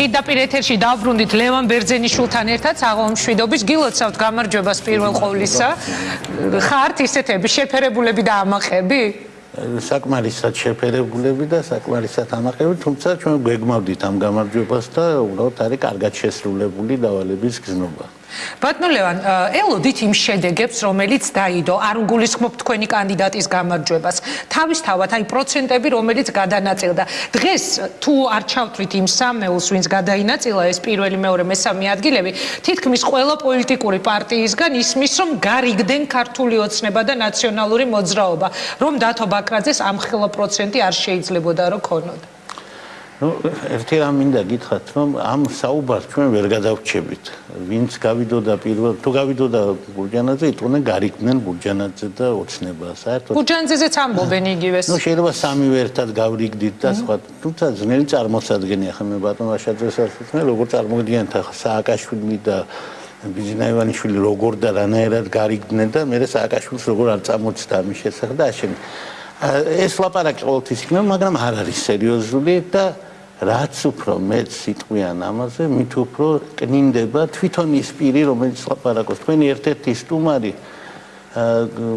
პირდაპირ ეთერში დავბრუნდით ლევან ბერძენიშვილთან ერთად აღომშვიდობის გილოცავთ გამარჯვებას პირველ ყოვლისა. ხართ ისეთები შეფერებულები და ამაყები? საკმარისად შეფერებულები და საკმარისად ამაყები თუმცა ჩვენ გვეგმავდით ამ გამარჯვებას და უბრალოდ არის კარგად შესრულებული დავალების გზნობა ბატონლევან, ელოდით იმ შედეგებს, რომელიც დაიდო, არ უგულისხმობ თქვენი კანდიდატის გამარჯვებას. თავისთავად, აი პროცენტები, რომელიც გადანაწილდა. დღეს თუ არ ჩავთვლით იმ სამეულს, ვინც გადაინაწილა ეს პირველი, მეორე, მესამე ადგილები, თითქმის ყველა პოლიტიკური პარტიისგან ისმის, რომ გარიგდნენ ქართული ოცნება და ნაციონალური მოძრაობა, რომ დათო ბაკრაძეს ამ ხელა პროცენტი არ შეიძლებოდა რომ ქონოდა. ნუ ერთი რამ მინდა გითხრათ რომ ამ საუბარს ჩვენ ვერ გადავრჩებით ვინც გავიდოდა პირველ თუ გავიდოდა ბურჯანაძე იტყვნენ გარიგდნენ ბურჯანაძე და ოცნება. საერთოდ ბურჯანაძეც ამბობენ იგივეს. ნუ შეიძლება სამივე ერთად გავრიგდით და სხვა. თუმცა ძნელი წარმოსადგენია ხა მე ბატონ ვაშაძეს ასწრებს როგორ წარმოგიდგენთ ახლა სააკაშვილი და ბიზნაევანიშვილი როგორ და რანაირად გარიგდნენ და მე სააკაშვილს როგორ არ წამოწდა ამის შესახებ და აშენ ეს ლაპარაკი ყოველთვის იქნება მაგრამ არ არის სერიოზული და რაც უფრო მეც სიტყვიან ამაზე, მით უფრო კნინდება თვითონ ის პირი, რომელიც ლაპარაკობს. თქვენი ერთ-ერთი სტუმარი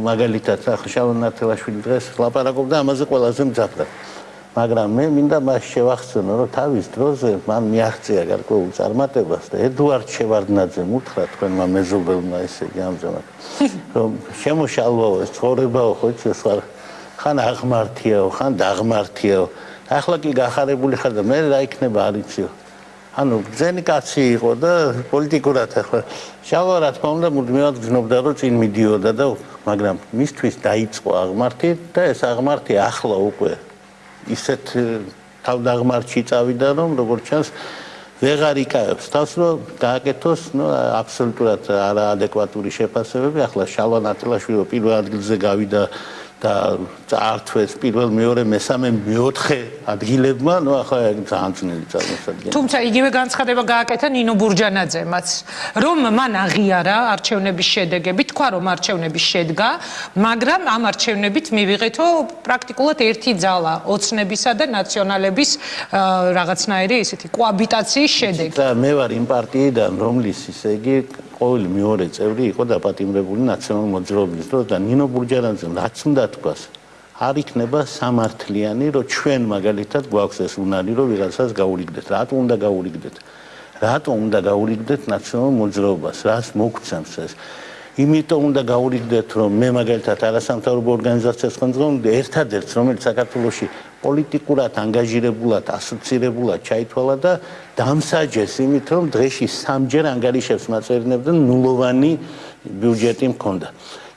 მაგალითად ახშალონ ნათელაშვილი დღეს ლაპარაკობდა ამაზე ყველაზე მძაფრად. მაგრამ მე მინდა მას შევახსენო, რომ თავის დროზე მან მიაღწია გარკვეულ წარმატებას და ედუარდ შევარდნაძემ უთხრა თქვენმა მეზობელმა ესე იგი ამჟამად, რომ შემოშალვაო ეს ცხოვრებაო ხო ეს ხან აღმართიაო, ხან დაღმართიაო. ახლა კი გახარებული ხარ და მე რა იქნება არიციო ანუ ძენი კაცი იყო და პოლიტიკურად ახლა. შავა რა თქმა უნდა მუდმივად გზნობდა რომ წინ მიდიოდა და მაგრამ მისთვის დაიწყო აღმართი და ეს აღმართი ახლა უკვე ისეთ თავდაღმართში წავიდა რომ როგორც ჩანს ვეღარ იკავებს. თავს რომ გააკეთოს ნუ აბსოლუტურად არაადეკვატური შეფასებები. ახლა შალვა ნატილაშვილი პირველ ადგილზე გავიდა და წაართვეს პირველ მეორე მესამე მეოთხე ადგილებმა, ну ახლა ძალიან ძნელი წარმოსადგენ. თუმცა იგივე განცხადება გააკეთა ნინო ბურჯანაძემაც, რომ მან აღიარა არჩევნების შედეგები, თქვა რომ არჩევნები შედგა, მაგრამ ამ არჩევნებით მივიღეთო პრაქტიკულად ერთი ძალა ოცნებისა და ნაციონალების რაღაცნაირი ესეთი კოაბიტაციის შედეგი. და მე ვარ იმ პარტიიდან, რომლის ისე იგი ყოველი მეორე წევრი იყო დაპატიმრებული ნაციონალურ მოძრაობის დროს და ნინო ბურჯანაძემ რაც უნდა თქვას არ იქნება სამართლიანი რომ ჩვენ მაგალითად გვაქვს ეს უნარი რომ ვიღაცას გაურიგდეთ რატო უნდა გაურიგდეთ რატო უნდა გაურიგდეთ ნაციონალურ მოძრაობას? რას მოგცემს ეს? იმიტომ უნდა გაურიგდეთ რომ მე მაგალითად არასამთავრობო ორგანიზაციას ხელმძღვანელი ერთადერთს რომელიც საქართველოსში პოლიტიკურად ანგაჟირებულად, ასოცირებულად ჩაითვალა და დამსაჯეს იმით, რომ დღეში სამჯერ ანგარიშებს მაწერინებდა ნულოვანი ბიუჯეტი მქონდა.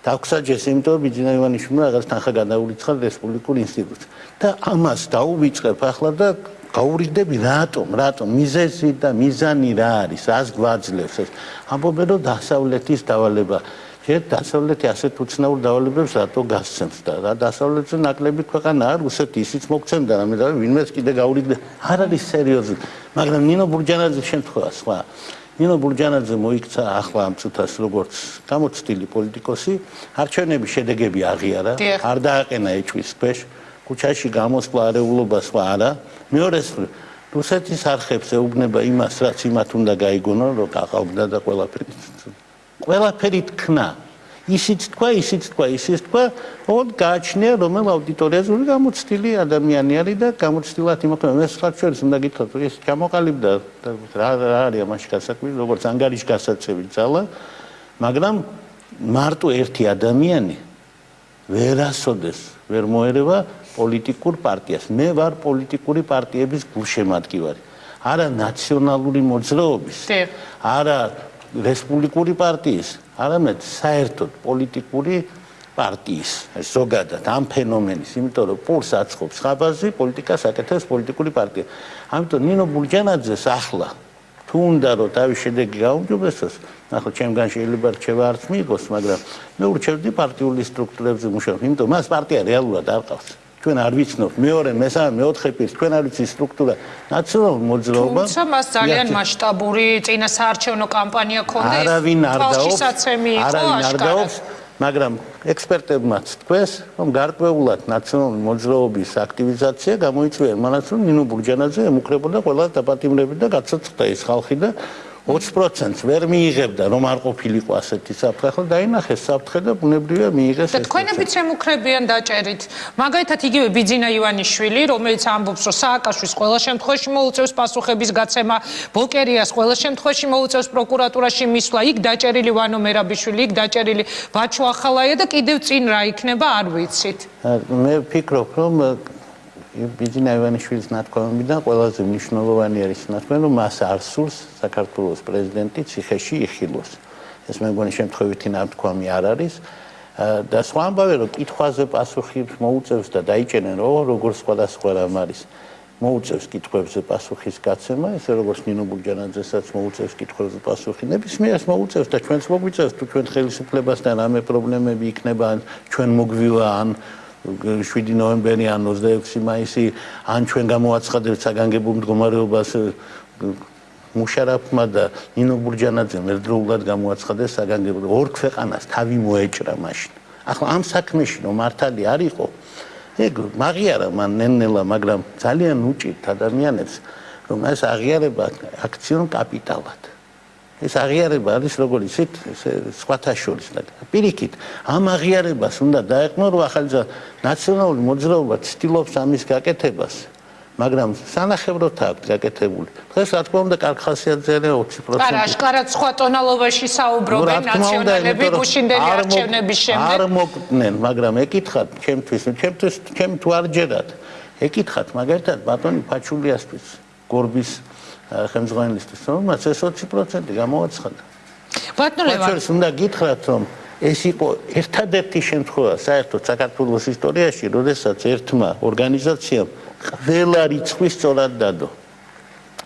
დაგვსაჯეს იმიტომ, რომ ბიძინა ივანიშვილმა რაღაც თანხა გადაურიცხა რესპუბლიკურ ინსტიტუტს. და ამას დაუვიწყებ ახლა და გაურიგდები რატომ? რატომ მიზეზი და მიზანი რა არის? რას გვაძლევს ეს? ამბობენ, რომ დასავლეთის დავალება ჯერ დასავლეთი ასეთ უცნაურ დავალებებს რატო გასცემს და რა დასავლეთზე ნაკლები ქვეყანა არ უსეთ ისიც მოგცემდა რამე და ვინმეც კიდე გაურიგდა არ არის სერიოზული მაგრამ ნინო ბურჯანაძის შემთხვევა სხვა. ნინო ბურჯანაძე მოიქცა ახლა ამ წუთას როგორც გამოცდილი პოლიტიკოსი. არჩევნების შედეგები აღიარა არ დააყენა ეჭვის ქვეშ. ქუჩაში გამოსვლა არეულობა სხვა არა. მეორე რუსეთის არხებს ეუბნება იმას რაც იმათ უნდა გაიგონონ რომ გაყავდა და ყველაფერი ყველაფერი თქნა ისიც თქვა ისიც თქვა ისიც თქვა ოღონდ გააჩნია რომელ აუდიტორიაზე გამოცდილი ადამიანი არის და გამოცდილად იმოქმედა მე სხვა ჩვენს უნდა გითხრათ ეს ჩამოყალიბდა რა რა არის ამაში გასაკვირი როგორც ანგარიშ გასაცევი ძალა მაგრამ მარტო ერთი ადამიანი ვერასოდეს ვერ მოერევა პოლიტიკურ პარტიას. მე ვარ პოლიტიკური პარტიების გულშემატკივარი. არა ნაციონალური მოძრაობის არა რესპუბლიკური პარტიის, არამედ საერთოდ პოლიტიკური პარტიის, ზოგადად ამ ფენომენის, იმიტომ რომ პულს აწყობს ხაბაზი, პოლიტიკას აკეთებს პოლიტიკური პარტია. ამიტომ ნინო ბურჯანაძეს ახლა თუ უნდა რომ თავის შედეგი გაუმჯობესოს, ახლა ჩემგან შეიძლება რჩევა არც მიიღოს, მაგრამ მე ურჩევდი პარტიული სტრუქტურებზე მუშაობას, იმიტომ მას პარტია რეალურად არ ყავს. ჩვენ არ ვიცნობ. მეორე მესამე მეოთხე პირს ჩვენ არ ვიცი სტრუქტურა. ნაციონალურ მოძრაობა თუმცა მას ძალიან მასშტაბური წინასაარჩევნო კამპანია ქონდა არავინ არ დაობს არავინ არ დაობს მაგრამ ექსპერტებმაც თქვეს, რომ გარკვეულად ნაციონალური მოძრაობის აქტივიზაცია გამოიწვია. იმანაც, რომ ნინო ბურჯანაძე ემუქრებოდა ყველა დაპატიმრებით და გაცოცხლდა ის ხალხი და 20%-ს ვერ მიიღებდა, რომ არ ყოფილიყო ასეთი საფრთხე, ხო დაინახეს საფრთხე და ბუნებრივია მიიღეს ეს. და თქვენებიც ემუქრებიან დაჭერით. მაგალითად იგივე ბიძინა ივანიშვილი, რომელიც ამბობს, რომ სააკაშვილის ყველა შემთხვევაში მოუწევს პასუხების გაცემა, ბოკერიას ყველა შემთხვევაში მოუწევს პროკურატურაში მისვლა, იქ დაჭერილი ვანო მერაბიშვილი, იქ დაჭერილი ბაჩო ახალაია და კიდევ წინ რა იქნება, არ ვიცით. მე ვფიქრობ, რომ ბიძინა ივანიშვილის ნათქვამებიდან ყველაზე მნიშვნელოვანი არის ნათქვამი, რომ მას არ სურს საქართველოს პრეზიდენტი ციხეში იხილოს. ეს მე მგონი შემთხვევითი ნათქვამი არ არის. და სხვა ამბავი რომ კითხვაზე პასუხი მოუწევს და დაიჭენენ რომ როგორ სხვადასხვა რამ არის. მოუწევს კითხვებზე პასუხის გაცემა, ესე როგორც ნინო ბურჯანაძესაც მოუწევს კითხვებზე პასუხი. ნებისმიერს მოუწევს და ჩვენს მოგვიწევს თუ ჩვენ ხელისუფლებასთან რამე პრობლემები იქნება ჩვენ მოგვივა ან 7 ნოემბერი ან 26 მაისი ან ჩვენ გამოაცხადებთ საგანგებო მდგომარეობას მუშარაფმა და ნინო ბურჯანაძემ ერთდროულად გამოაცხადეს საგანგებო ორ ქვეყანას თავი მოეჭრა მაშინ. ახლა ამ საქმეში რომ მართალი არ იყო ეგ მაგიარა მან ნენელა მაგრამ ძალიან უჭირთ ადამიანებს რომ ეს აღიარება აქციონ კაპიტალად. ეს აღიარება არის როგორი ისეთ სხვათა შორის პირიქით ამ აღიარებას უნდა დაეყნო რომ ახალ ნაციონალური მოძრაობა ცდილობს ამის გაკეთებას მაგრამ სანახევროდ აქვს გაკეთებული. დღეს რა თქმა უნდა კარხასიაძეა 20% არა აშკარად სხვა ტონალობაში საუბრობენ ნაციონალები გუშინდელი არჩევნების შემდეგ. არ მოკდნენ მაგრამ ეკითხათ ჩემთვის ჩემთვის ჩემ თუ არ ჯერათ. ეკითხათ მაგალითად ბატონი ფაჩულიასთვის გორბის ხელმძღვანელისთვის რომ მას ეს 20% გამოაცხადა. ბატონო ეს უნდა გითხრათ რომ ეს იყო ერთადერთი შემთხვევა საერთოდ საქართველოს ისტორიაში, როდესაც ერთმა ორგანიზაციამ ყველა რიცხვი სწორად დადო.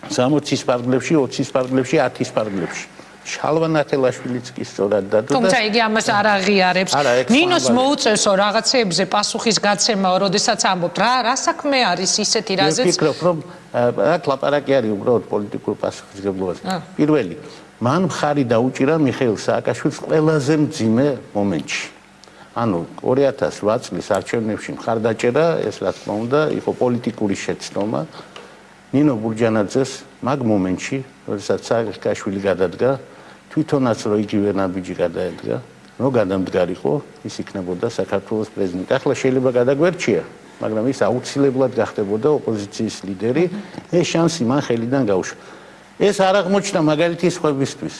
60-ის პარგლებში, 20-ის პარგლებში, 10-ის პარგლებში. შალვან ათელაშვილიც კი სწორად დადო და თუმცა იგი ამას არ აღიარებს. ნინოს მოუწევსო რაღაცეებზე პასუხის გაცემა, როდესაც ამბობთ, რა რა საქმე არის ისეთი რაზეც? მე ვფიქრობ, რომ აქ ლაპარაკი არის უბრალოდ პოლიტიკურ პასუხისგებლობაზე. პირველი, მან მხარი დაუჭირა მიხეილ სააკაშვილს ყველაზე მძიმე მომენტში. ანუ 2008 წლის არჩევნებში მხარდაჭერა, ეს რა თქმა უნდა, იყო პოლიტიკური შეცდომა. ნინო ბურჯანაძეს მაგ მომენტში, როდესაც სააკაშვილი გადადგა, თვითონაც რო იგივე ნაბიჯი გადაედგა, რო გადამდგარიყო, ის იქნებოდა საქართველოს პრეზიდენტი. ახლა შეიძლება გადაგვერჩია, მაგრამ ის აუცილებლად გახდებოდა ოპოზიციის ლიდერი. ეს შანსი მან ხელიდან გაუშვა. ეს არ აღმოჩნდა მაგალითი სხვებისთვის.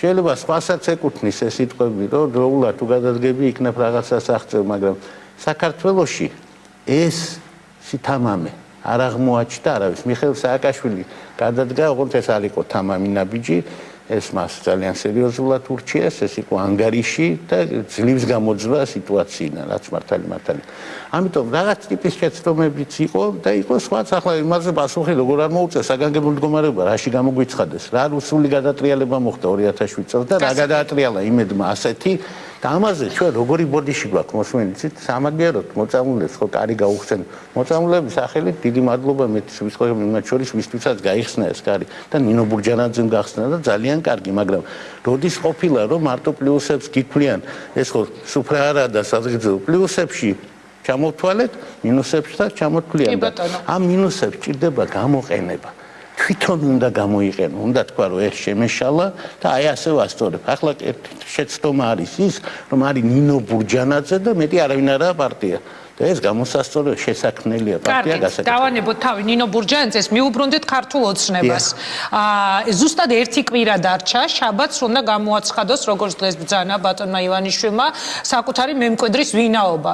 შეიძლება სხვასაც ეკუთვნის ეს სიტყვები, რომ დროულად თუ გადადგები იქნებ რაღაცას აღწევ, მაგრამ საქართველოში ეს სითამამე არ აღმოაჩნდა არავის. მიხეილ სააკაშვილი გადადგა, ოღონდ ეს არ იყო თამამი ნაბიჯი, ეს მას ძალიან სერიოზულად ურჩიეს, ეს იყო ანგარიში და ძლივს გამოძვა სიტუაციიდან, რაც მართალი მართალი. ამიტომ რაღაც ტიპის შეცდომებიც იყო და იყო სხვაც ახლა იმაზე პასუხი როგორ არ მოუწეს საგანგებო მდგომარეობა, რაში გამოგვიცხადეს, რა რუსული გადატრიალება მოხდა 2007 წელს და რა გადაატრიალა იმედმა ასეთი და ამაზე ჩვენ როგორი ბოდიში გვაქვს მოსმენიცით სამაგიეროდ მოწამულებს ხო კარი გაუხსენ. მოწამულების სახელით დიდი მადლობა მეტის ვისხოები მათ შორის ვისთვისაც გაიხსნა ეს კარი და ნინო ბურჯანაძემ გახსნა და ძალიან კარგი მაგრამ როდის ყოფილა რომ მარტო პლუსებს გიქვლიან ეს ხო სუფრა არა და საზღიძო პლუსებში ჩამოთვალეთ ჩამოთვლიან და ამ მინუსებს ჭირდება გამოყენება თვითონ უნდა გამოიყენო, უნდა თქვა რომ ეს შემეშალა და აი ასე ვასწორებ. ახლა შეცდომა არის ის, რომ არის ნინო ბურჯანაძე და მეტი არავინ არაა პარტია. და ეს გამოსასწორო შესაქმნელია პარტია გასაკეთებლად. დავანებოთ თავი ნინო ბურჯანაძეს, მიუბრუნდეთ ქართულ ოცნებას. აა ზუსტად ერთი კვირა დარჩა, შაბათს უნდა გამოაცხადოს როგორც დღეს ბძანა ბატონმა ივანიშვილმა საკუთარი მემკვიდრის ვინაობა.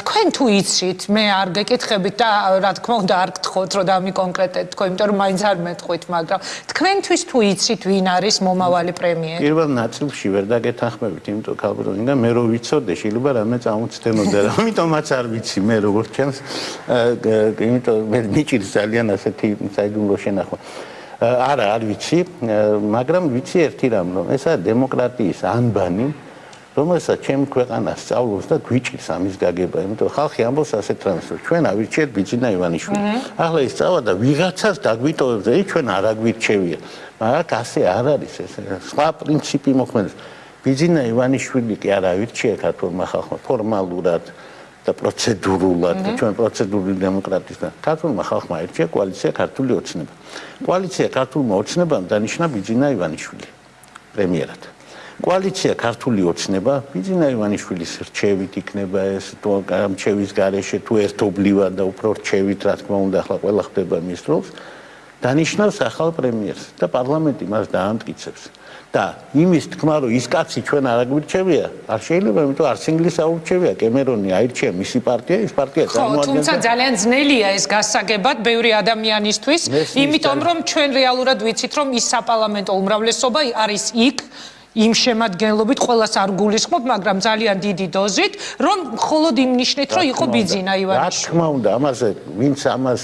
თქვენ თუ იცით, მე არ გეკითხებით და რა თქმა უნდა არ გთხოვთ რომ დამიკონკრეტეთ თქვენ, იმიტომ რომ მაინც არ მეტყვით, მაგრამ თქვენთვის თუ იცით ვინ არის მომავალი პრემიერი? პირველ ნაწილში ვერ დაგეთანხმებით, იმიტომ ქალბატონი და მე რო ვიცოდე, შეიძლება რამე წამოწდენოდა, ამიტომაც არ ვიცი მე როგორ ჩემს იმიტომ მე მიჭირს ძალიან ასეთი საიდუმლო შენახვა. არა არ ვიცი მაგრამ ვიცი ერთი რამ რომ ესა დემოკრატიის ანბანი რომელსაც ჩემ ქვეყანას სწავლობს და გვიჭირს ამის გაგება. იმიტომ ხალხი ამბობს ასეთ რამს რომ ჩვენ ავირჩიეთ ბიძინა ივანიშვილი. ახლა ის წავა და ვიღაცას დაგვიტოვებს და ის ჩვენ არ აგვირჩევია. მაგრამ ასე არ არის ეს სხვა პრინციპი მოხმენს ბიძინა ივანიშვილი კი არ აირჩია ქართულმა ხალხმა ფორმალურად და პროცედურულად ჩვენ პროცედურული დემოკრატიის და ქართულმა ხალხმა აირჩია კოალიცია ქართული ოცნება. კოალიცია ქართულმა ოცნებამ დანიშნა ბიძინა ივანიშვილი პრემიერად. კოალიცია ქართული ოცნება ბიძინა ივანიშვილის რჩევით იქნება ეს თუ რჩევის გარეშე თუ ერთობლივად და უფრო რჩევით რა თქმა უნდა ახლა ყველა ხდება მის დროს დანიშნავს ახალ პრემიერს და პარლამენტი მას დაამტკიცებს და იმის თქმა რომ ის კაცი ჩვენ არ აგვირჩევია? არ შეიძლება იმიტომ არც ინგლისი აურჩევია კემერონი აირჩია მისი პარტია ის პარტია წარმოადგენს ხო თუმცა ძალიან ძნელია ეს გასაგებად ბევრი ადამიანისთვის იმიტომ რომ ჩვენ რეალურად ვიცით რომ ის საპარლამენტო უმრავლესობა არის იქ იმ შემადგენლობით ყოველას არ გულისხმობ, მაგრამ ძალიან დიდი დოზით, რომ მხოლოდ იმ ნიშნით, რომ იყო ბიძინა ივანიშვილი. რა თქმა უნდა, ამაზე ვინც ამას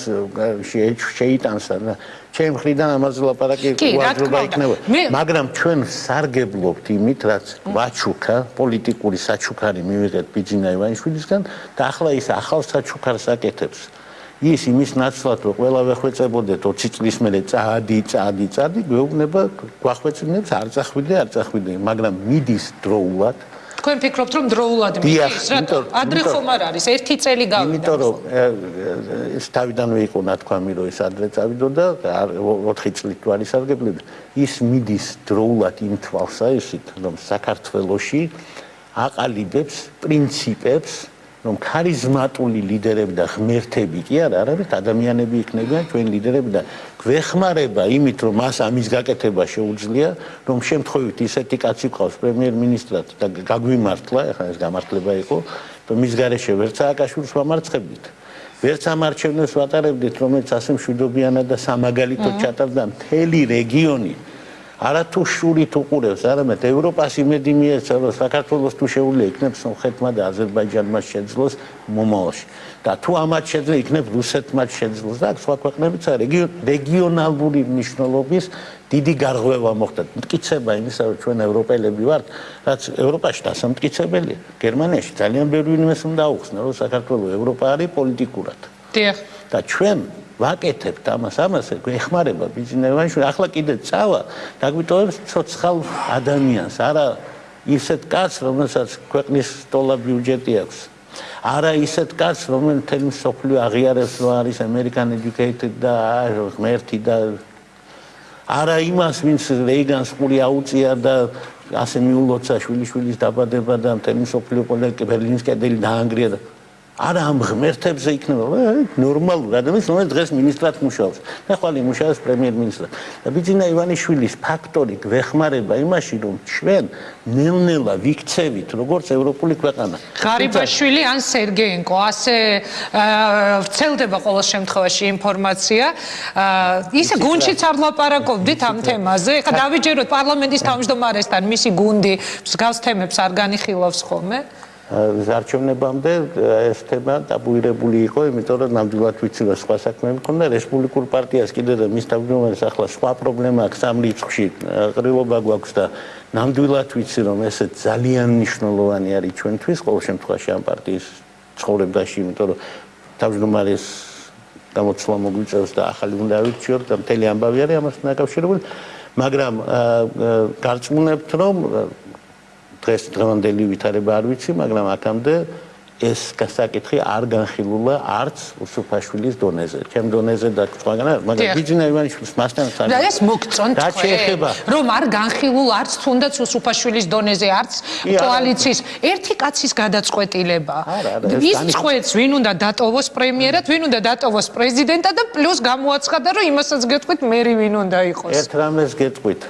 შეიტანს და ჩემ ხრიდან ამაზე ლაპარაკი უაზრობა იქნება. მაგრამ ჩვენ სარგებლობთ იმით, რაც ვაჩუქა, პოლიტიკური საჩუქარი მივიღეთ ბიძინა ივანიშვილისგან და ახლა ის ახალ საჩუქარს აკეთებს. ის იმის ნაცვლად რომ ყველა ვეხვეწებოდეთ 20 წლის მერე წადი წადი წადი გვეუბნება გვახვეწინებს არ წახვიდე არ წახვიდე მაგრამ მიდის დროულად. თქვენ ფიქრობთ რომ დროულად მიდის რა ადრე ხომ არ არის? ერთი წელი გავიდა იმიტომ რომ ეს თავიდანვე იყო ნათქვამი რომ ეს ადრე წავიდო და 4 წლით თუ არის სარგებლები. ის მიდის დროულად იმ თვალსაჩინო რომ საქართველოსი აყალიბებს პრინციპებს რომ ქარიზმატული ლიდერები და ღმერთები კი არა, არამედ ადამიანები იქნებიან ჩვენ ლიდერები და გვეხმარება იმით, რომ მას ამის გაკეთება შეუძლია, რომ შემთხვევით ისეთი კაცი ყავს პრემიერ-მინისტრად და გაგვიმართლა, ახლა ეს გამართლება იყო, რომ მის გარეშე ვერ სააკაშვილს ვამარცხებდით. ვერც ამ არჩევნებს ვატარებდით, რომელიც ასე მშვიდობიანად და სამაგალითოდ ჩატარდა მთელი რეგიონი. არათუ შურით უყურებს, არამედ ევროპას იმედი მიეცა, რომ საქართველოს თუ შეუძლია იქნებს სომხეთმა და აზერბაიჯანმა შეძლოს მომავალში. და თუ ამათ შეძლო იქნებს რუსეთმა შეძლოს და სხვა ქვეყნებიც რეგიონალური მნიშვნელობის დიდი გარღვევა მოხდა. მტკიცება იმისა, რომ ჩვენ ევროპელები ვართ, რაც ევროპაში დასამტკიცებელია. გერმანიაში ძალიან ბევრი ინვესტ უნდა აუხსნა, რომ საქართველოს ევროპა არის პოლიტიკურად. დიახ. და ჩვენ ვაკეთებთ ამას ამას ეხმარება ბიზნესმენი ახლა კიდე წავა დაგვიტოვებს ცოცხალ ადამიანს. არა ისეთ კაცს რომელსაც ქვეყნის დოლარ ბიუჯეტი აქვს. არა ისეთ კაცს რომელიც თემ სოფლიო აღიარებს რომ არის American educated და ღმერთი და არა იმას ვინც რეიგანს ყური აუწია და ასე მიულოცა შვილიშვილის დაბადება და თემ სოფლიო პოლიტიკა ბერლინის კედელი დაანგრია და არა ამ ღმერთებზე იქნება ნორმალურ ადამიანს რომელიც დღეს ministrat მუშაობს. და ხვალ იმუშავებს პრემიერ-მინისტრად და ბიძინა ივანიშვილის ფაქტორი გვეხმარება იმაში რომ ჩვენ ნელ-ნელა ვიქცევით როგორც ევროპული ქვეყანა. ღარიბაშვილი ან სერგეენკო ასე ვრცელდება ყოველ შემთხვევაში ინფორმაცია. ისე გუნჩიც არ ლაპარაკობდით ამ თემაზე. ეხლა დავიჯეროთ პარლამენტის თავმჯდომარესთან მისი გუნდი მსგავს თემებს არ განიხილავს ხოლმე არჩევნებამდე ეს თემა დაბუირებული იყო, იმიტომ რომ ნამდვილად ვიცი რომ სხვა საქმეები მქონდა. რესპუბლიკურ პარტიას კიდე და მის თავმჯდომარეს ახლა სხვა პრობლემა აქვს ამ რიცხვში, ყრილობა გვაქვს და ნამდვილად ვიცი რომ ეს ძალიან მნიშვნელოვანი არის ჩვენთვის ყოველ შემთხვევაში ამ პარტიის ცხოვრებაში, იმიტომ რომ თავმჯდომარეს გამოცვლა მოგვიწევს და ახალი უნდა ავირჩიოთ და მთელი ამბავი არის ამასთან დაკავშირებული, მაგრამ გარწმუნებთ რომ დღეს დღევანდელი ვითარება არ ვიცი, მაგრამ აქამდე ეს გასაკითხი არ განხილულა არც უსუფაშვილის დონეზე. ჩემ დონეზე და სხვაგან არ, მაგრამ ბიძინა ივანიშვილის მასთან სამ. და ეს მოგწონთ თქვენ, რომ არ განხილულ არც თუნდაც უსუფაშვილის დონეზე, არც კოალიციის ერთი კაცის გადაწყვეტილება. ის წყვეტს, ვინ უნდა დატოვოს პრემიერად, ვინ უნდა დატოვოს პრეზიდენტად და პლუს გამოაცხადა, რომ იმასაც გეტყვით, მე ვინ უნდა იყოს. ერთ რამეს გეტყვით.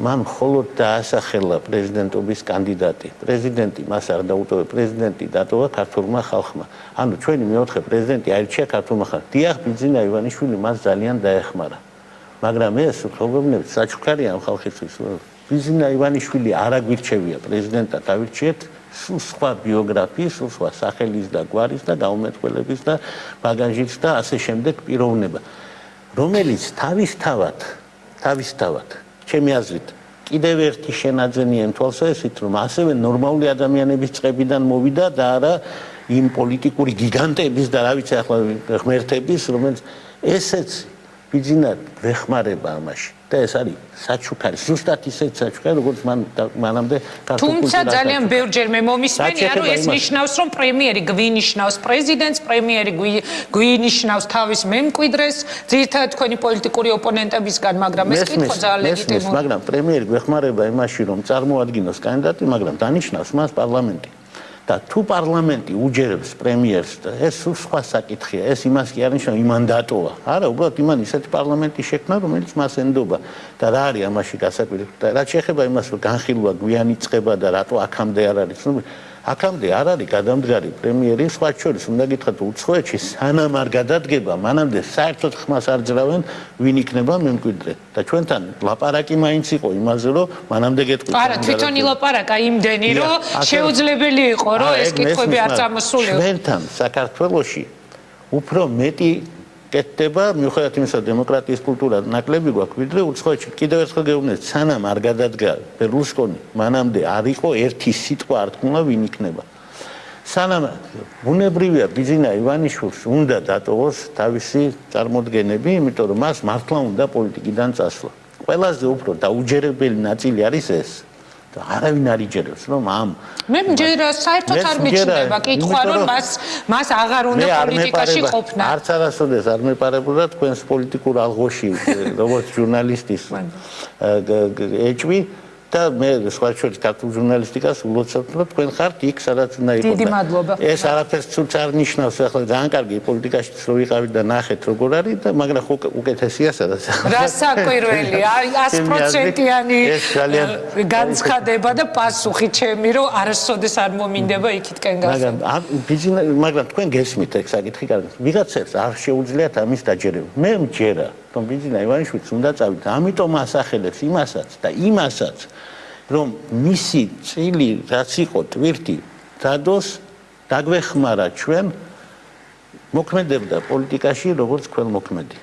მან მხოლოდ დაასახელა პრეზიდენტობის კანდიდატი. პრეზიდენტი მას არ დაუტოვე, პრეზიდენტი დატოვა ქართულმა ხალხმა. ანუ ჩვენი მეოთხე პრეზიდენტი აირჩია ქართულმა ხალხმა. დიახ, ბიძინა ივანიშვილი მას ძალიან დაეხმარა. მაგრამ ეს პრობლემები საჩუქარია ამ ხალხისთვის. ბიძინა ივანიშვილი არ აგვირჩევია პრეზიდენტად, ავირჩიეთ სულ სხვა ბიოგრაფიის, სულ სხვა სახელის და გვარის და გაუმეტყველების და ბაგაჟის და ასე შემდეგ პიროვნება, რომელიც თავისთავად თავისთავად ჩემი აზრით კიდევ ერთი შენაძენია იმ თვალსაზრისით რომ ასევე ნორმალური ადამიანების წებიდან მოვიდა და არა იმ პოლიტიკური გიგანტების და რა ვიცი ახლა ღმერთების რომელიც ესეც ბიძინა ვეხმარება ამაში და ეს არის საჩუქარი ზუსტად ისეთ საჩუქარი როგორც მან მანამდე თუმცა ძალიან ბევრჯერ მე მომისმენი რომ ეს ნიშნავს რომ პრემიერი გვინიშნავს პრეზიდენტს პრემიერი გვინიშნავს თავის მემკვიდრეს ძირთად თქვენი პოლიტიკური ოპონენტებისგან მაგრამ ეს კითხვა ძალიან ლეგიტიმურია მაგრამ პრემიერი გვეხმარება იმაში რომ წარმოადგინოს კანდიდატი მაგრამ დანიშნავს მას პარლამენტი და თუ პარლამენტი უჯერებს პრემიერს ეს სხვა საკითხია, ეს იმას კი არნიშნავს იმანდატოა. არა, უბრალოდ იმან ისეთი პარლამენტი შექმნა, რომელიც მას ენდობა და რა არის ამაში გასაკვირი? და რაც შეეხება იმას, რომ განხილვა გვიანი წება და რატო აქამდე არ არის ცნობილი, აქამდე არ არის გადამდგარი პრემიერი სხვა შორის უნდა გითხრათ უცხოეთში სანამ არ გადადგება მანამდე საერთოდ ხმას არ ძრავენ ვინ იქნება მემკვიდრე და ჩვენთან ლაპარაკი მაინც იყო იმაზე რომ მანამდე გეტყვით არა თვითონ ილაპარაკა იმდენი რომ შეუძლებელი იყო რომ ეს კითხვები არ წამოსულიო ჩვენთან საქართველოში უფრო მეტი კეთდება მიუხედავად იმისა დემოკრატიის კულტურა ნაკლები გვაქვს ვიდრე უცხოეთში კიდევ ერთხელ გეუბნეთ სანამ არ გადადგა ბერლუსკონი მანამდე არ იყო ერთი სიტყვა არ თქმა ვინ იქნება. სანამ ბუნებრივია ბიზინა ივანიშვილს უნდა დატოვოს თავისი წარმოდგენები იმიტომ რომ მას მართლა უნდა პოლიტიკიდან წასვლა. ყველაზე უფრო დაუჯერებელი ნაწილი არის ეს არავინ არ იჯერებს რომ ამ მე მჯერა საერთოდ არ მიჩნდება. კითხვა რომ მას მას აღარ უნდა პოლიტიკაში ყოფნა. არც არასოდეს არ მეპარებოდა თქვენს პოლიტიკურ ალღოში როგორც ჟურნალისტის ეჭვი და მე სხვა შორის ქართულ ჟურნალისტიკას ულოცავთ რომ თქვენ ხართ იქ სადაც უნდა იყო დიდი მადლობა. ეს არაფერს ცუც არ ნიშნავს ახლა ძალიან კარგი პოლიტიკაში რო ვიყავით და ნახეთ როგორ არის და მაგრამ ხო უკეთესია სადაც. რა საკვირველი 100%-იანი განცხადება და პასუხი ჩემი რომ არასოდეს არ მომინდება იქითკენ გასა მაგრამ მაგრამ თქვენ გესმით ეგ საკითხი კარგი. ვიღაცებს არ შეუძლიათ ამის დაჯერება. მე მჯერა რომ ბიზნეს ივანიშვილს უნდა წავიდეთ ამიტომ ასახელებს იმასაც და იმასაც რომ მისი წილი რაც იყო ტვირთი დადოს დაგვეხმარა ჩვენ მოქმედებდა პოლიტიკაში როგორც ქველმოქმედი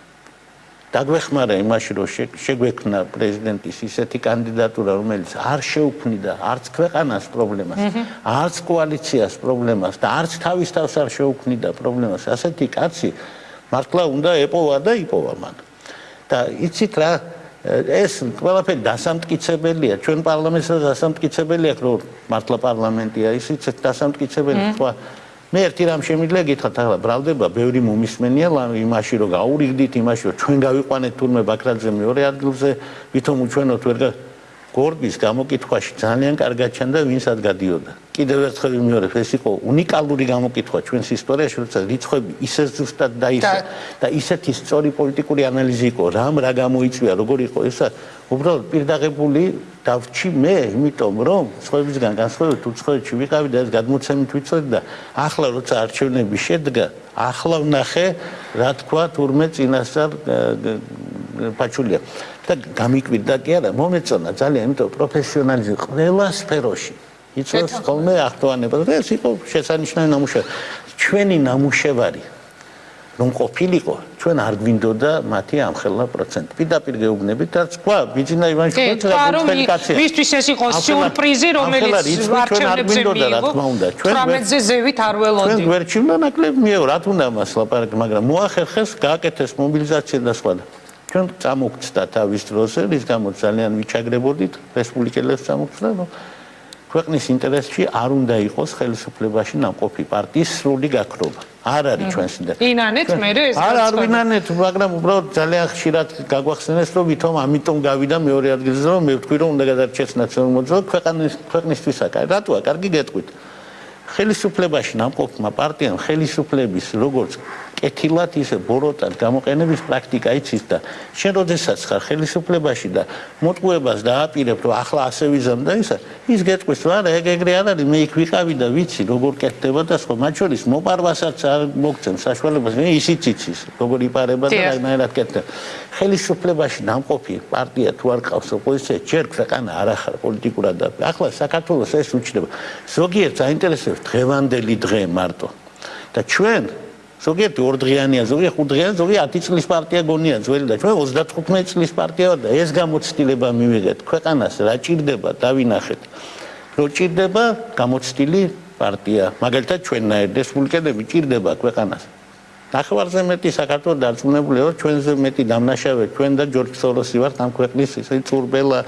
დაგვეხმარა იმაში რომ შეგვექნა პრეზიდენტის ისეთი კანდიდატურა რომელიც არ შეუქმნიდა არც ქვეყანას პრობლემას არც კოალიციას პრობლემას და არც თავის თავს არ შეუქმნიდა პრობლემას. ასეთი კაცი მართლა უნდა ეპოვა და იპოვა მან და იცით რა ეს ყველაფერი დასამტკიცებელია. ჩვენ პარლამენტსაც დასამტკიცებელია რომ მართლა პარლამენტია ისიც დასამტკიცებელი სხვა მე ერთი რამ შემიძლია გითხრათ ახლა ბრალდება ბევრი მომისმენია იმაში რომ გაურიგდით იმაში რომ ჩვენ გავიყვანეთ თურმე ბაქრაძე მეორე ადგილზე ვითომ უჩვენოთ ვერ გორბის გამოკითხვაში ძალიან კარგად ჩანდა ვინსად გადიოდა. კიდევ ერთხელ ვიმეორებ ეს იყო უნიკალური გამოკითხვა ჩვენს ისტორიაში როცა რიცხვები ისე ზუსტად დაისა და ისეთი სწორი პოლიტიკური ანალიზი იყო რამ რა გამოიწვია როგორ იყო. ესა უბრალოდ პირდაღებული დავრჩი მე იმიტომ რომ სხვებისგან განსხვავებით უცხოეთში ვიყავი და ეს გადმოცემით ვიცოდი და ახლა როცა არჩევნები შედგა ახლა ვნახე რა თქვა თურმე წინასწარ პაჩულია და გამიკვირდა კი არა მომეწონა ძალიან იმიტომ პროფესიონალიზმი ყველა სფეროში. იწვევს ხოლმე აქტუალება. და ეს იყო შესანიშნავი ნამუშევარი ჩვენი ნამუშევარი რომ ყოფილიყო ჩვენ არ გვინდოდა მათი ამხელა პროცენტი. პირდაპირ გეუბნებით და თქვა ბიძინა ივანიშვილს რა თქვენ კაცი მისთვის ეს იყო სიურპრიზი რომელიც არჩევნებზე მიიღო. ჩვენ 18-ზე ზევით არ ველოდი. ჩვენ გვერჩივნა ნაკლებ მიეღო რა თქმა უნდა მას ლაპარაკი მაგრამ მოახერხეს გააკეთეს მობილიზაცია და სხვა ჩვენ წამოგწდა თავის დროზე რის გამო ძალიან ვიჩაგრებოდით რესპუბლიკელებს წამოგწდა რომ ქვეყნის ინტერესში არ უნდა იყოს ხელისუფლებაში ნამყოფი პარტიის სრული გაქრობა. არ არის ჩვენს ინტერესში. ინანეთ მე ეს არ არ ვინანეთ, მაგრამ უბრალოდ ძალიან ხშირად გაგვახსენეს, რომ ვითომ ამიტომ გავიდა მეორე ადგილზე, რომ მე ვთქვი, რომ უნდა გადარჩეს ნაციონალურ მოძრაობას ქვეყნის ქვეყნისთვისა. რატოა? კარგი გეტყვით. ხელისუფლებაში ნამყოფმა პარტიამ ხელისუფლების როგორც კეთილად ისე ბოროტად გამოყენების პრაქტიკა იცის და შენ როდესაც ხარ ხელისუფლებაში და მოტყუებას დააპირებ რომ ახლა ასე ვიზამ და ისა ის გეტყვის რა ეგ ეგრე არ არის მე იქ ვიყავი და ვიცი როგორ კეთდება და სხვა. მათ შორის მოპარვასაც არ მოგცემ საშუალებას მე ისიც იცის როგორ იპარება და რაღაცნაირად კეთდება. ხელისუფლებაში ნამყოფი პარტია თუ არ ყავს ოპოზიცია ჯერ ქვეყანა არ ახარ პოლიტიკურად და ახლა საქართველოს ეს უჩნდება. ზოგიერთ საინტერესოებს დღევანდელი დღე მარტო. და ჩვენ ზოგიერთი ორდღიანია, ზოგიერთი ხუთდღიანი, ზოგიერთი 10 წლის პარტია გონია ძველი და ჩვენ 35 წლის პარტია და ეს გამოცდილება მივიღეთ. ქვეყანას რა ჭირდება დავინახეთ. რო ჭირდება გამოცდილი პარტია. მაგალითად ჩვენნაირ რესპუბლიკელები ჭირდება ქვეყანას ნახევარზე მეტი საქართველოს დარწმუნებულია რომ ჩვენზე მეტი დამნაშავე ჩვენ და ჯორჯ სოროსი ვართ ამ ქვეყნის ისე წურბელა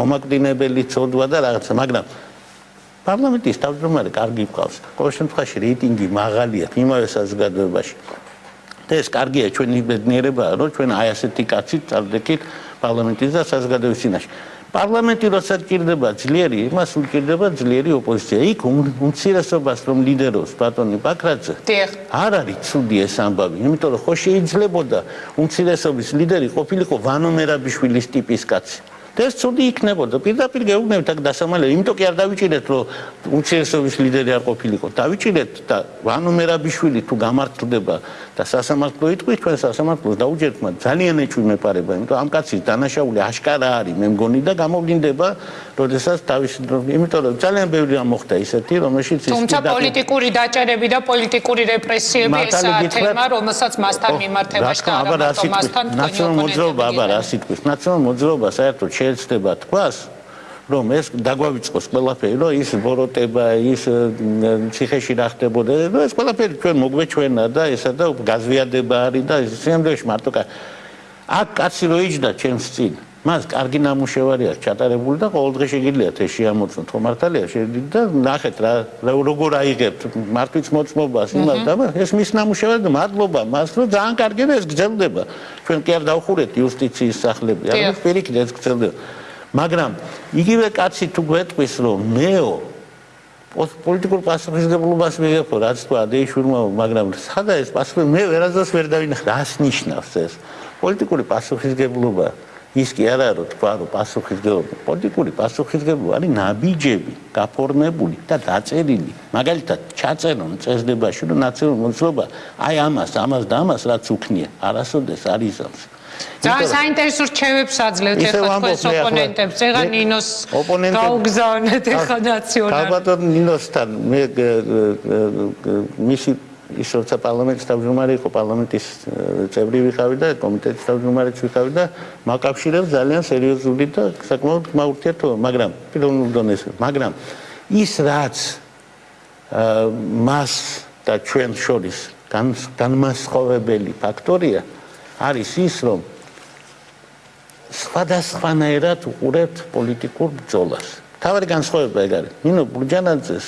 მომაკდინებელი წოდვა და რაღაცა მაგრამ პარლამენტის თავმჯდომარე კარგი ყავს ყოველ შემთხვევაში რეიტინგი მაღალია იმავე საზოგადოებაში და ეს კარგია ჩვენი ბედნიერებაა რომ ჩვენ აი ასეთი კაცი წარდეკით პარლამენტის და საზოგადოების წინაშე პარლამენტი როცა ჭირდება ძლიერი, იმას უჭირდება ძლიერი ოპოზიცია. იქ უმცირესობას რომ ლიდერობს ბატონი ბაქრაძე. არ არის ცუდი ეს ამბავი, იმიტომ რომ ხო შეიძლებოდა უმცირესობის ლიდერი ყოფილიყო ვანო მერაბიშვილის ტიპის კაცი. და ეს ცუდი იქნებოდა. პირდაპირ გეუბნებით აქ დასამალე, იმიტომ კი არ დავიჭირეთ, რომ უმცირესობის ლიდერი არ ყოფილიყო. დავიჭირეთ და ვანო მერაბიშვილი თუ გამართლდება და სასამართლო იტყვის ჩვენ სასამართლოს დაუჯერდმა ძალიან ეჭვი მეპარება იმიტომ ამ კაცის დანაშაული აშკარა არის მე მგონი და გამოვლინდება როდესაც თავის იმიტომ რომ ძალიან ბევრი რამ მოხდა ისეთი რომელშიც ის თუმცა პოლიტიკური დაჭერები და პოლიტიკური რეპრესიები ესაა თემა რომელსაც მასთან მიმართებაში და არა მასთან ნაციონალურ მოძრაობა აბა რა სიტყვის ნაციონალურ მოძრაობა საერთოდ შეიძლება თქვას რომ ეს დაგვავიწყოს ყველაფერი, რომ ის ბოროტება, ის ციხეში რა ხდებოდა, რომ ეს ყველაფერი ჩვენ მოგვეჩვენა და ესა და გაზვიადება არის და სიამდვილეში მარტო აქ კაცი რო იჯდა ჩემს წინ მას კარგი ნამუშევარი აქვს ჩატარებული და ყოველდღე შეგიძლიათ ეს შეამოწმოთ ხო მართალია შეგიძლიათ და ნახეთ რა როგორ აიღებთ მარტვიც მოწმობას იმას და ეს მის ნამუშევარი და მადლობა მას რომ ძალიან კარგი და ეს გრძელდება. ჩვენ კი არ დავხურეთ იუსტიციის სახლები არა პირიქით ეს გრძელდება მაგრამ იგივე კაცი თუ გვეტყვის რომ მეო პოლიტიკურ პასუხისგებლობას მიღებ რაც თქვა დეიშვილმა მაგრამ სადა ეს პასუხი მე ვერაზოს ვერ დავინახე რას ნიშნავს ეს? პოლიტიკური პასუხისგებლობა ის კი არა რომ თქვა რომ პასუხისგებლობა პოლიტიკური პასუხისგებლობა არის ნაბიჯები გაფორმებული და დაწერილი. მაგალითად ჩაწერონ წესდებაში რომ ნაციონალური მოძრაობა აი ამას ამას და ამას რაც უქნია არასოდეს არის ამას ძალიან საინტერესო რჩევებს აძლევთ ახლა თქვენს ოპონენტებს. ეხლა ნინოს გაუგზავნეთ ეხლა ნაციონალ. ალბათ ნინოსთან მე მისი ის როცა პარლამენტის თავმჯდომარე იყო პარლამენტის წევრი ვიყავი და კომიტეტის თავმჯდომარეც ვიყავი და მაკავშირებს ძალიან სერიოზული და საკმაოდ მაურთიერთობა, მაგრამ პირველ დონეზე, მაგრამ ის რაც მას და ჩვენ შორის განმასხოვებელი ფაქტორია არის ის, რომ სხვადასხვანაირად უყურებთ პოლიტიკურ ბრძოლას. თავი განსხვავება ეგ არის. ნინო ბურჯანაძეს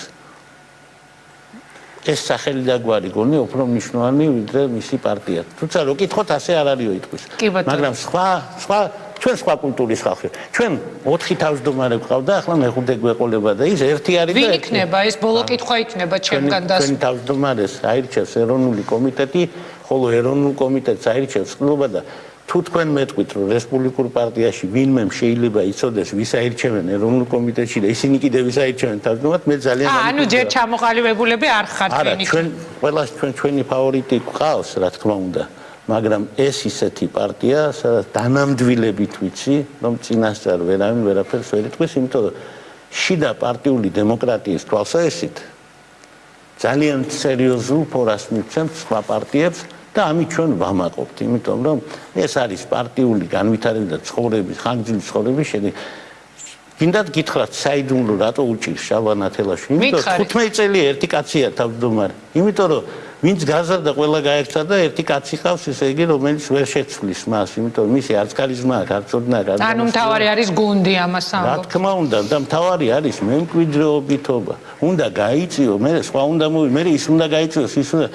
ეს სახელი და გვარი გონი უფრო მნიშვნელოვანი ვიდრე მისი პარტია. თუმცა რო კითხოთ ასე არ არისო იტყვის. მაგრამ სხვა სხვა ჩვენ სხვა კულტურის ხალხი. ჩვენ 4 თავმჯდომარე გვყავდა, ახლა მეხუთე გვეყოლება და ის ერთი არის და ვინ იქნება ეს ბოლო კითხვა იქნება ჩემგან და ჩვენ თავმჯდომარეს აირჩევს ეროვნული კომიტეტი, ხოლო ეროვნულ კომიტეტს აირჩევს ყნობა და თუ თქვენ მეტყვით რომ რესპუბლიკურ პარტიაში ვინმე შეიძლება იცოდეს ვის აირჩევენ ეროვნულ კომიტეტში და ისინი კიდევ ვის აირჩევენ თავმჯდომარედ მე ძალიან აა ანუ ჯერ ჩამოყალიბებულები არ ხართ ვინი არა ჩვენ ყველას ჩვენ ჩვენი ფავორიტი ყავს რა თქმა უნდა მაგრამ ეს ისეთი პარტია სადაც დანამდვილებით ვიცი რომ წინასწარ ვერავინ ვერაფერს ვერ იტყვის იმიტომ რომ შიდა პარტიული დემოკრატიის თვალსაჩინით ძალიან სერიოზულ ფორას მიცემს სხვა პარტიებს და ამით ჩვენ ვამაყობთ, იმიტომ რომ ეს არის პარტიული განვითარება და ცხოვრების, ხანგრძლივი ცხოვრების შედეგი. გინდათ გითხრათ, საიდუმლო რატო უჭირს შალვანათელაშვილი? იმიტომ 15 წელი ერთი კაცია თავმჯდომარე. იმიტომ რომ ვინც გაზარდა ყველა გაერთა და ერთი კაცი ყავს, ესე იგი, რომელიც ვერ შეცვლის მას, იმიტომ რომ მისი არც კარიზმა აქვს, არც ოდნა აქვს. ანუ მთავარი არის გუნდი ამას ამბობ. რა თქმა უნდა, და მთავარი არის მემკვიდრეობითობა. უნდა გაიწიო, მე სხვა უნდა მოვი, მე ის უნდა გაიწიოს, ის უნდა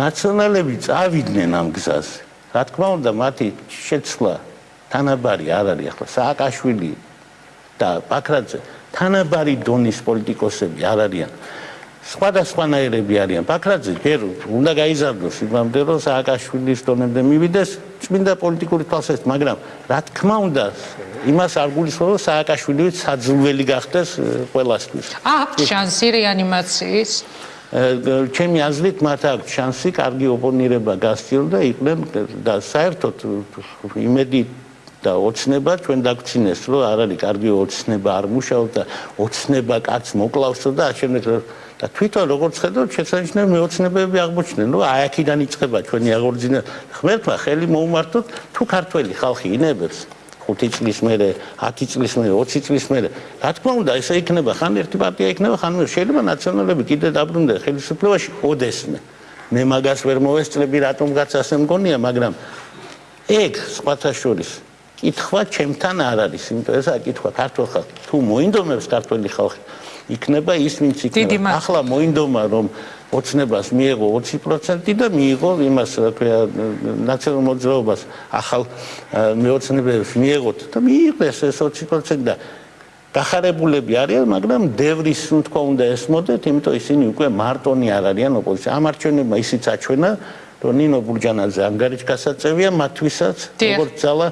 ნაციონალები წავიდნენ ამ გზაზე. რა თქმა უნდა, მათი შეცვლა თანაბარი არ არის ახლა სააკაშვილი და ბაქრაძე თანაბარი დონის პოლიტიკოსები არ არიან. სხვადასხვანაირები არიან. ბაქრაძე ჯერ უნდა გაიზარდოს იმამდე რომ სააკაშვილის დონემდე მივიდეს წმინდა პოლიტიკური თვალსაზრისით, მაგრამ რა თქმა უნდა, იმას არ გულისხმობ რომ სააკაშვილიც საძულველი გახდეს ყველასთვის. აქვს შანსი რეანიმაციის? ჩემი აზრით მათ აქვს შანსი კარგი ოპონირება გასწიონ და იყვნენ და საერთოდ იმედი და ოცნება ჩვენ დაგწინეს რომ არ არის კარგი ოცნება არ მუშაობს და ოცნება კაც მოკლავსო და შემდეგ და თვითონ როგორც ხედავთ შესაძლოა მეოცნებები აღმოჩნდნენ რომ აი აქედან იწყება ჩვენი აღორძინა. ღმერთმა ხელი მოუმართოთ თუ ქართველი ხალხი ინებებს 5 წლის მერე, 10 წლის მერე, 20 წლის მერე. რა თქმა უნდა, ესე იქნება, ხან ერთი პარტია იქნება, ხან შეიძლება ნაციონალები კიდე დაბრუნდნენ ხელისუფლებაში ოდესმე. მე მაგას ვერ მოვესწრები რატომღაც ასე მგონია მაგრამ ეგ სხვათა შორის კითხვა ჩემთან არ არის იმიტომ ესაა კითხვა ქართულ ხალხი თუ მოინდომებს ქართული ხალხი იქნება ის ვინც იქნება ახლა მოინდომა რომ ოცნებას მიიღო 20% და მიიღო იმას რა ქვია ნაციონალურ მოძრაობას ახალ მეოცნებებს მიიღოთ და მიიღეს ეს 20% და გახარებულები არიან, მაგრამ დევრის ნუ თქვა უნდა ესმოდეთ, იმიტომ ისინი უკვე მარტონი არ არიან ოპოზიცია. ამ არჩევნებმა ისიც აჩვენა, რომ ნინო ბურჯანაძე ანგარიშგასაწევია მათთვისაც, დიახ. როგორც ძალა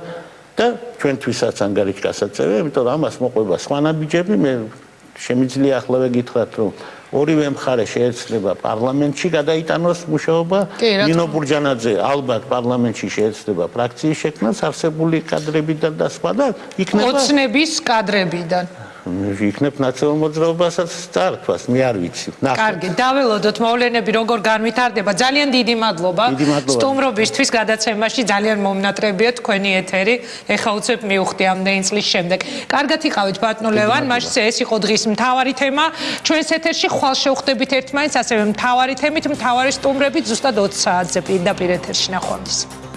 და ჩვენთვისაც ანგარიშგასაწევია, იმიტომ რომ ამას მოყვება სხვანაბიჯები, მე შემიძლიაახლავე გითხრათ, რომ ორივე მხარე შეეცდება პარლამენტში გადაიტანოს მუშაობა. ნინო ბურჯანაძე ალბათ პარლამენტში შეეცდება ფრაქციის შექმნას, არსებული კადრებიდან და სხვა და იქნება ოცნების კადრებიდან. იქნებ ნაციონალურ მოძრაობასაც წარქვას, მე არ ვიცი. ნახოთ. კარგი, დაველოდოთ მოვლენები როგორ განვითარდება. ძალიან დიდი მადლობა. დიდი მადლობა. სტუმრობისთვის გადაცემაში ძალიან მომნატრებია თქვენი ეთერი. ეხა უცებ მივხვდი ამდენი წლის შემდეგ. კარგად იყავით ბატონო ლევან, მაშინ ეს იყო დღის მთავარი თემა. ჩვენს ეთერში ხვალ შევხვდებით ერთმანეთს, ასევე მთავარი თემით, მთავარი სტუმრებით ზუსტად 20 საათზე პირდაპირ ეთერში ნახვამდის.